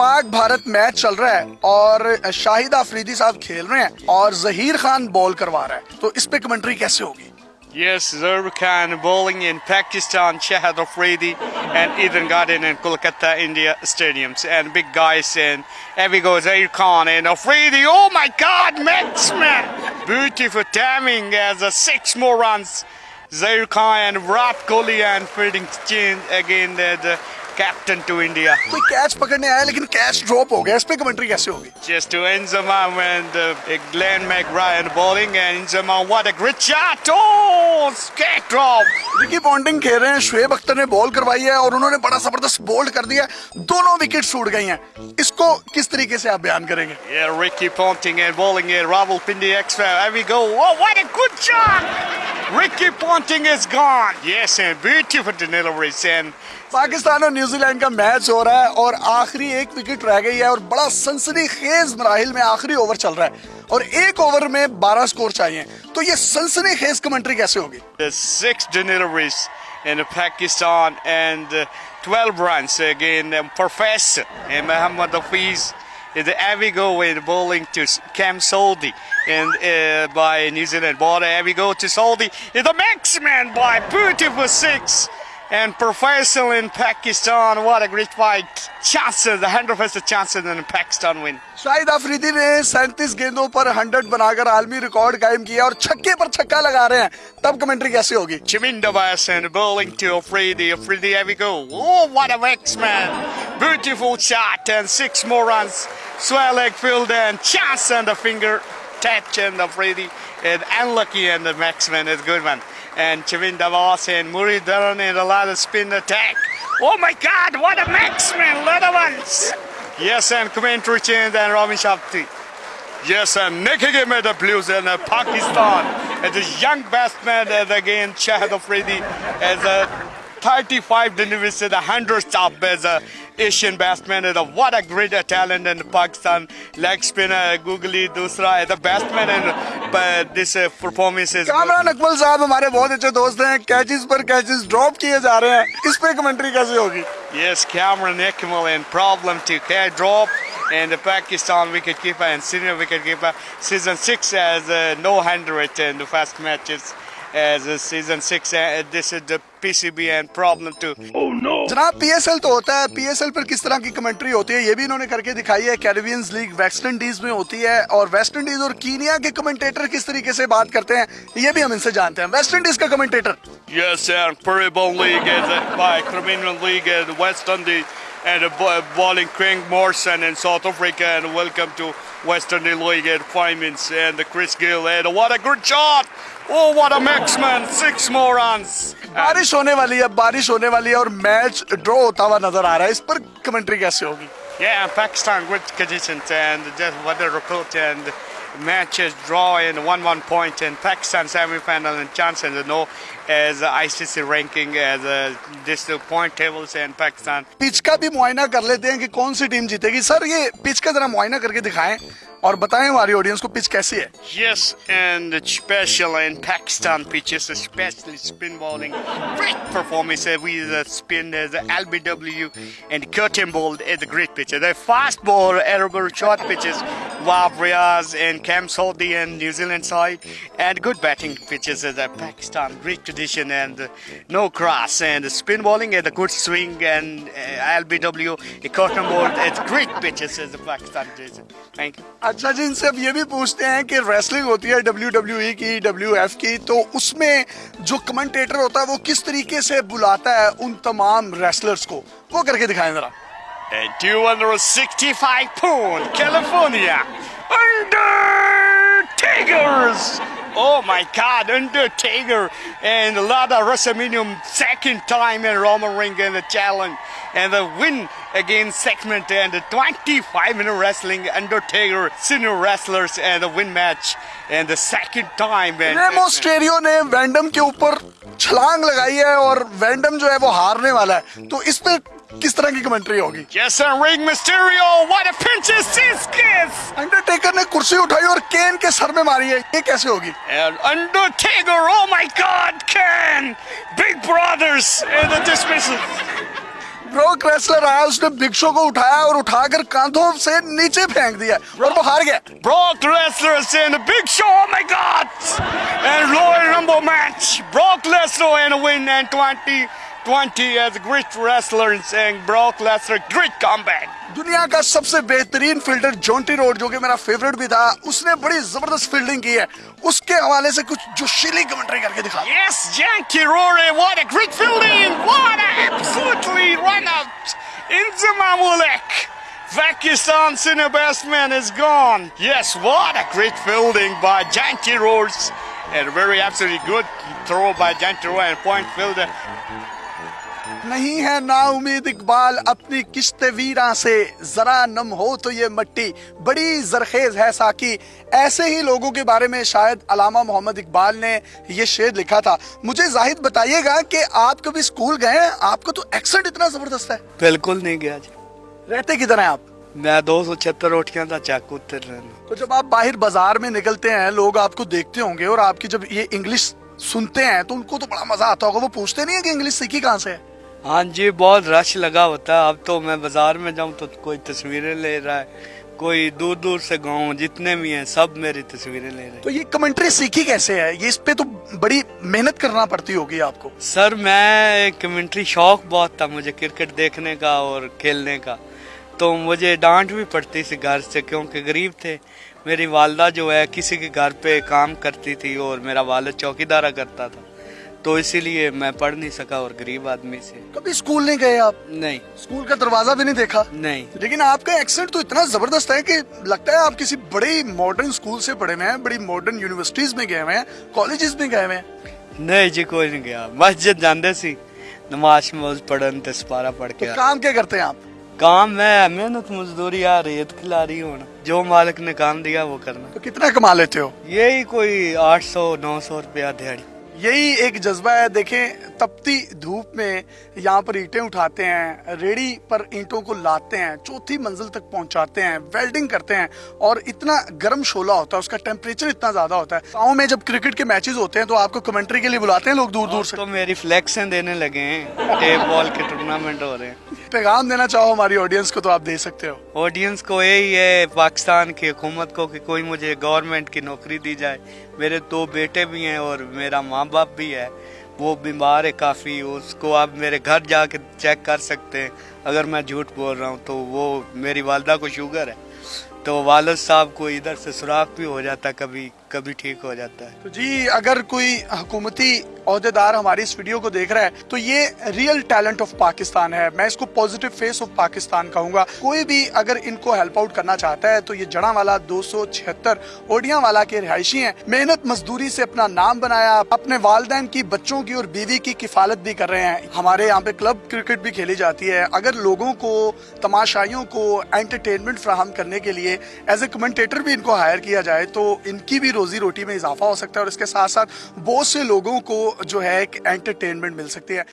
Pak Bharat match चल रहा है और शाहिद अफरीदी साहब खेल रहे हैं और जहीर खान बॉल करवा रहा है तो इस पे कमेंट्री कैसे होगी Yes, Zahir Khan bowling in Pakistan, Shahid Afridi and Eden Garden in Kolkata, India stadiums. And big guys and here we go, Zahir Khan and Afridi. Oh my God, man! Beautiful timing as a six more runs. Zahir Khan and Virat Kohli and fielding change again. The, captain to India कोई catch पकड़ने आया लेकिन catch drop हो गया। इस पे commentary कैसे होगी? Just to and when the Glenn McBrien bowling end जमा what a great shot oh catch drop Ricky Ponting खेल रहे हैं। शुएब अख्तर ने बॉल करवाई है और उन्होंने बड़ा ज़बरदस्त बोल्ड कर दिया दोनों विकेट छूट गई हैं। इसको किस तरीके से आप बयान करेंगे? ये रिकी पॉन्टिंग एंड बॉलिंग है रावल पिंडी एक्स वी गो ओह what a good shot Ricky Ponting is gone. Yes, and beautiful delivery, Sen. Pakistan और न्यूजीलैंड का मैच हो रहा है और आखिरी एक विकेट रह गई है और बड़ा सनसनी खेज मराहिल में आखिरी ओवर चल रहा है और एक ओवर में बारह स्कोर चाहिए तो ये सनसनी खेज कमेंट्री कैसे होगी six deliveries in Pakistan and twelve run again the Avigo in bowling to Cam Soldi and uh, by New Zealand? Border Avigo to Soldi. The Maxman by beautiful six and professional in Pakistan. What a great fight. Chances, the 100% chances in Pakistan win. Shahid Afridi ने सैंतीस गेंदों पर 100 बनाकर आलमी record कायम किया और छक्के पर छक्का लगा रहे हैं तब कमेंट्री कैसे होगी Chaminda and bowling to Afridi. Afridi, here we go. Oh, what a X-Man. Beautiful shot and six more runs. Swell leg field and chance and the finger touch and Afridi. And unlucky and the Maxman is good one. And Chavinda Voss and Muri Dharan and a lot of spin attack. Oh my God, what a Maxman, little ones. Yes, and commentary change and Robin Shafti. Yes, and him at the Blues in Pakistan. As a young batsman, as again Shahid Afridi, as a 35 deliveries to the 100 stop as a Asian batsman. And what a great talent in Pakistan. Leg spinner, googly, dusra, as a batsman and but this uh, performance is good. Kamran Akmal साहब हमारे बहुत अच्छे दोस्त हैं catches पर catches drop किए जा रहे हैं इस पे कमेंट्री कैसे होगी Yes, Cameron Ekmal and problem to catch drop and the Pakistan wicketkeeper and senior wicketkeeper. Season 6 as uh, no hundred in the first matches As uh, season 6 uh, this is the PCB and problem too. Oh no. जनाब PSL तो होता है। PSL पर किस तरह की commentary होती है ये भी इन्होंने करके दिखाई है। कैरेबियंस लीग वेस्ट इंडीज में होती है और वेस्ट इंडीज और कीनिया के कमेंटेटर किस तरीके से बात करते हैं ये भी हम इनसे जानते हैं। वेस्ट इंडीज का commentator Yes, and Caribbean League is uh, by Caribbean League and West Indies. and uh, bo- bowling Craig Morrison in South Africa and welcome to West Indies League and Finemans and the Chris Gill and what a good shot! Oh, what a maxman! Six more runs. बारिश होने वाली है बारिश होने वाली है और match draw होता हुआ नजर आ रहा है इस पर कमेंट्री कैसे होगी Yeah, Pakistan good conditions and just weather report and matches draw in 1-1 point and Pakistan semi-final and chances to know as ICC ranking as uh, this uh, point tables and Pakistan pitch का भी मुआयना कर लेते हैं कि कौन सी team जीतेगी sir ये पिच का जरा मुआयना करके दिखाएं और बताएं हमारी ऑडियंस को पिच कैसी है Yes, and special in Pakistan pitches, especially spin bowling. Great performance uh, with the spin as the LBW and curtain ball is a great pitcher. The fast ball, aerial short pitches, Wab Riaz and Cam Saudi and New Zealand side, and good batting pitches as a Pakistan. Great tradition and uh, no cross and the spin bowling and a good swing and uh, LBW, a curtain ball, it's great pitches as the Pakistan tradition. Thank you. अच्छा जी, इनसे अब ये भी पूछते हैं कि wrestling होती है डब्ल्यू डब्ल्यू ई की डब्ल्यू एफ़ की तो उसमें जो कमेंटेटर होता है, वो किस तरीके से बुलाता है उन तमाम रेसलर्स को वो करके दिखाएँ जरा And 265 pound, California, Undertakers. Oh my God, Undertaker and a lot of WrestleMania second time in Roman Ring in the challenge and the win against segment and the 25 minute wrestling Undertaker senior wrestlers and the win match and the second time and Remo stereo ने वैंडम के ऊपर छलांग लगाई है और वैंडम जो है वो हारने वाला है तो इस पे किस तरह की कमेंट्री होगी? अंडरटेकर ने कुर्सी उठाई और केन के सर में मारी है। ये कैसे होगी? Undertaker oh my God Kane big brothers in the dismissal bro आया उसने बिग शो को उठाया और उठाकर कांधों से नीचे फेंक दिया। Bro, और वो हार गया। ब्रोक रेसलर से इन big show oh my God and royal rumble match bro wrestler and win and 20 2020 as a great wrestler and saying Brock Lesnar, great comeback. दुनिया का सबसे बेहतरीन फील्डर जॉन्टी रोड जो कि मेरा फेवरेट भी था उसने बड़ी जबरदस्त फील्डिंग की है उसके हवाले से कुछ जोशीली कमेंट्री करके दिखा Yes, Yankee Rory, what a great fielding! What a absolutely run out in the Mamulek. Pakistan senior batsman is gone. Yes, what a great fielding by Janky Rose. And a very absolutely good throw by Janky Roy and point fielder. नहीं है ना उम्मीद इकबाल अपनी किश्त वीरा से। जरा नम हो तो ये मट्टी। बड़ी जरखेज है साकी। ऐसे ही लोगों के बारे में शायद अलामा मोहम्मद इकबाल ने ये शेर लिखा था। मुझे जाहिद बताइएगा कि आप कभी स्कूल गए हैं? आपका तो एक्सेंट इतना ज़बरदस्त है। बिल्कुल नहीं गया जी। रहते किधर हैं आप? मैं दो सौ छिहत्तर रोटियाँ का चक उतर तो जब आप बाहर बाज़ार में निकलते हैं लोग आपको देखते होंगे और आपकी जब ये इंग्लिश सुनते हैं तो उनको तो बड़ा मज़ा आता होगा। वो पूछते नहीं है कि इंग्लिश सीखी कहाँ से है? हाँ जी बहुत रश लगा होता है। अब तो मैं बाज़ार में जाऊँ तो कोई तस्वीरें ले रहा है कोई दूर दूर से गाँव जितने भी हैं सब मेरी तस्वीरें ले रहे हैं। तो ये कमेंट्री सीखी कैसे है? ये इस पे तो बड़ी मेहनत करना पड़ती होगी आपको। सर मैं कमेंट्री शौक बहुत था मुझे क्रिकेट देखने का और खेलने का। तो मुझे डांट भी पड़ती थी घर से क्योंकि गरीब थे। मेरी वालदा जो है किसी के घर पे काम करती थी और मेरा वालद चौकीदारा करता था। तो इसीलिए मैं पढ़ नहीं सका और गरीब आदमी से। कभी स्कूल नहीं गए आप? नहीं। स्कूल का दरवाज़ा भी नहीं देखा? नहीं। लेकिन आपका एक्सेंट तो इतना ज़बरदस्त है कि लगता है आप किसी बड़े मॉडर्न स्कूल से पढ़े हुए हैं बड़ी मॉडर्न यूनिवर्सिटीज में गए हुए हैं कॉलेजेस में गए हुए हैं। नहीं जी कोई नहीं गया। मस्जिद जानते सी नमाज़ नमाज़ पढ़न ते सपारा पढ़ के तो काम क्या करते हैं आप? काम मैं मेहनत मजदूरी आ रेत खिला रही हूँ। जो मालिक ने काम दिया वो करना। तो कितना कमा लेते हो? यही कोई आठ सौ नौ सौ रुपया दिहाड़ी। यही एक जज्बा है देखें तपती धूप में यहाँ पर ईंटें उठाते हैं रेडी पर ईंटों को लाते हैं चौथी मंजिल तक पहुंचाते हैं वेल्डिंग करते हैं और इतना गर्म शोला होता है उसका टेम्परेचर इतना ज़्यादा होता है। गाँव में जब क्रिकेट के मैचेस होते हैं तो आपको कमेंट्री के लिए बुलाते हैं लोग दूर दूर से। तो मेरी फ्लेक्सें देने लगे हैं टेप बॉल के टूर्नामेंट हो रहे हैं। पैगाम देना चाहो हमारी ऑडियंस को तो आप दे सकते हो। ऑडियंस को यही है पाकिस्तान की हुकूमत को कि कोई मुझे गवर्नमेंट की नौकरी दी जाए। मेरे दो बेटे भी हैं और मेरा माँ बाप भी है। वो बीमार है काफ़ी उसको आप मेरे घर जा कर चेक कर सकते हैं। अगर मैं झूठ बोल रहा हूँ तो वो मेरी वालदा को शुगर है। तो वालद साहब को इधर से सुराख भी हो जाता, कभी कभी ठीक हो जाता है। तो जी, अगर कोई हुकूमती अहदेदार हमारी इस वीडियो को देख रहा है तो ये रियल टैलेंट ऑफ़ पाकिस्तान है। मैं इसको पॉजिटिव फेस ऑफ़ पाकिस्तान कहूँगा। कोई भी अगर इनको हेल्प आउट करना चाहता है तो ये जड़ा वाला दो सौ छिहत्तर ओडिया वाला के रिहायशी है। मेहनत मजदूरी से अपना नाम बनाया, अपने वालदेन की, बच्चों की और बीवी की किफालत भी कर रहे हैं। हमारे यहाँ पे क्लब क्रिकेट भी खेली जाती है। अगर लोगों को, तमाशाइयों को एंटरटेनमेंट फ्राहम करने के लिए एज ए कमेंटेटर भी इनको हायर किया जाए तो इनकी भी रोजी रोटी में इजाफा हो सकता है और इसके साथ साथ बहुत से लोगों को जो है एक एंटरटेनमेंट मिल सकती है।